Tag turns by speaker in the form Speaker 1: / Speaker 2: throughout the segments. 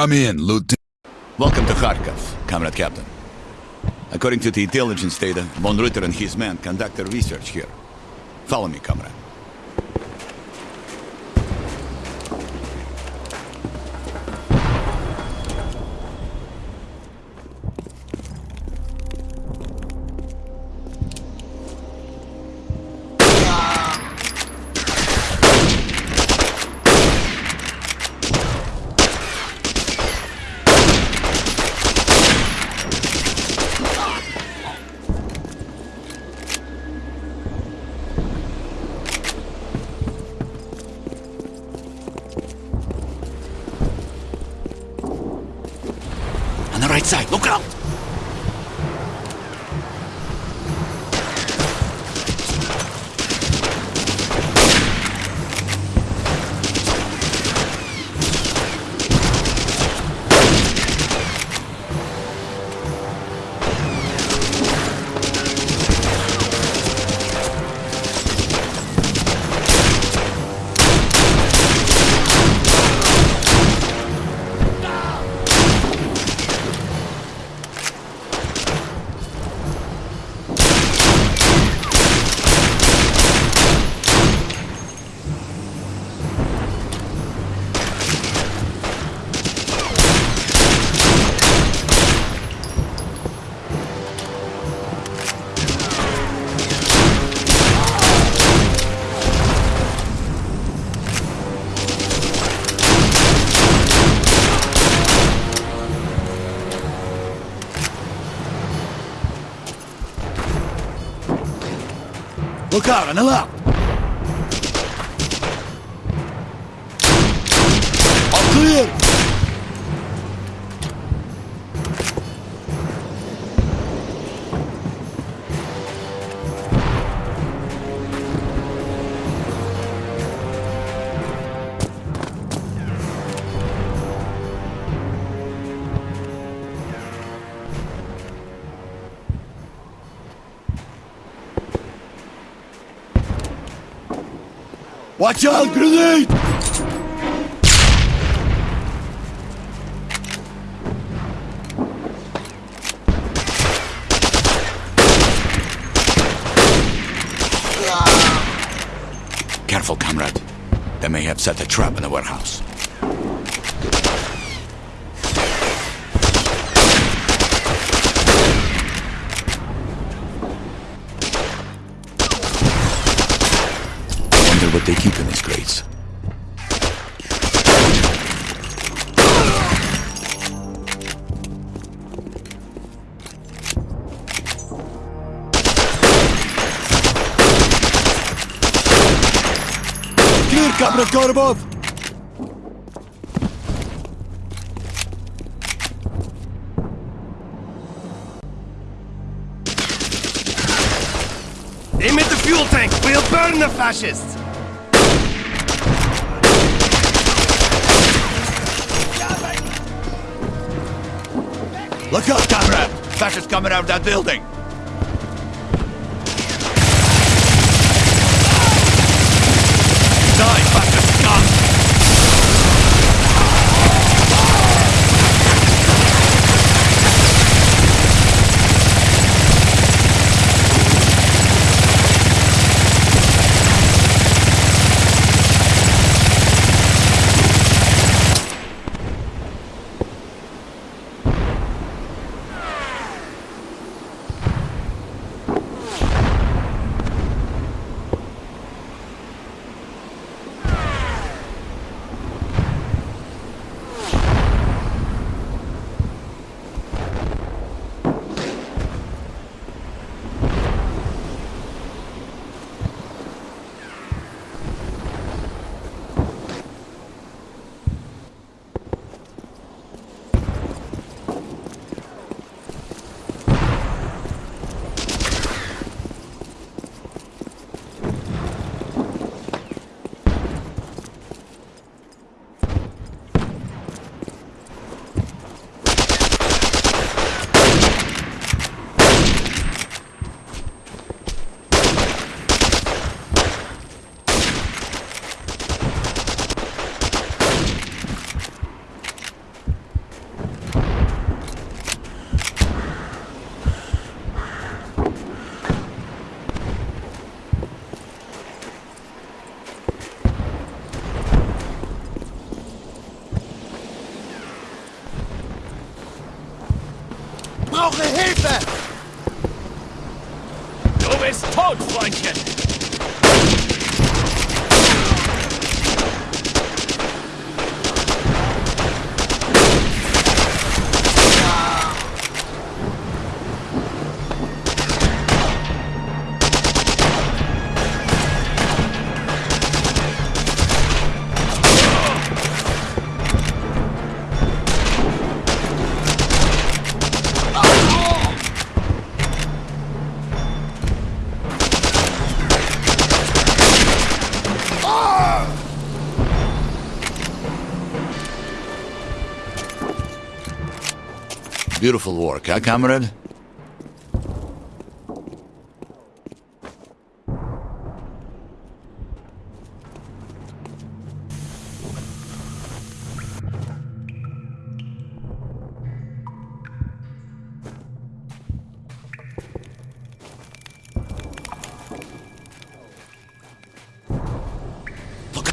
Speaker 1: Come in, Lieutenant.
Speaker 2: Welcome to Kharkov, Comrade Captain. According to the intelligence data, von Ritter and his men conducted research here. Follow me, comrade. 僕ら look out!
Speaker 1: On the left! All clear! Watch out, grenade!
Speaker 2: Careful, comrade. They may have set a trap in the warehouse. What they keep in these crates.
Speaker 1: Clear, Comrade Gorbov!
Speaker 3: Aim at the fuel tank! We'll burn the fascists!
Speaker 1: Look out, comrade!
Speaker 2: Fascists coming out of that building! Hilfe!
Speaker 4: Du bist tot, Freundchen!
Speaker 5: Beautiful work, huh, comrade?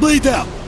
Speaker 2: Bleed out!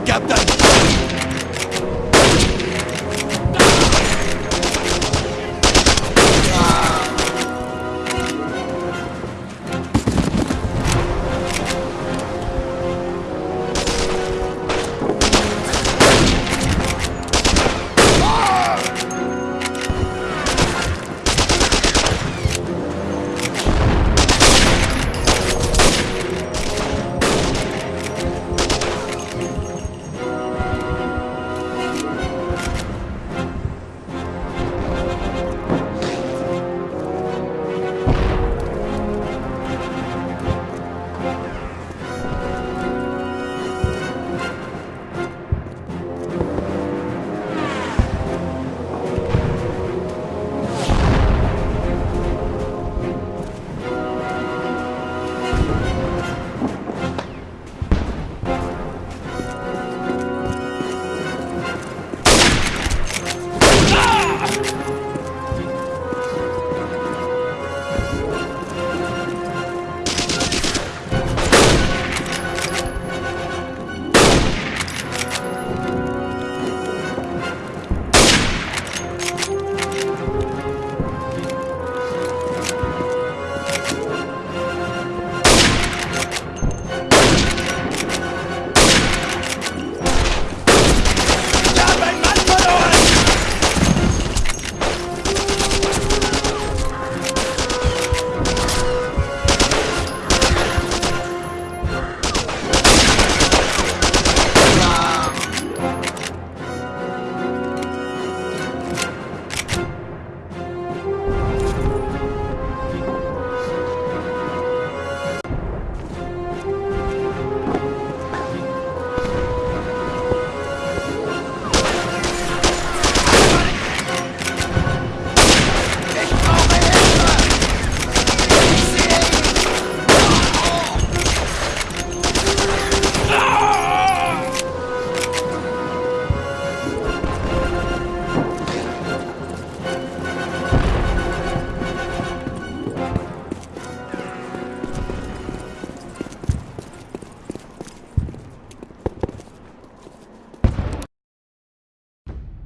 Speaker 2: Captain!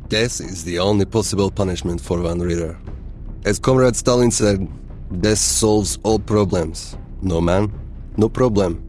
Speaker 6: Death is the only possible punishment for von Ritter. As Comrade Stalin said, death solves all problems. No man, no problem.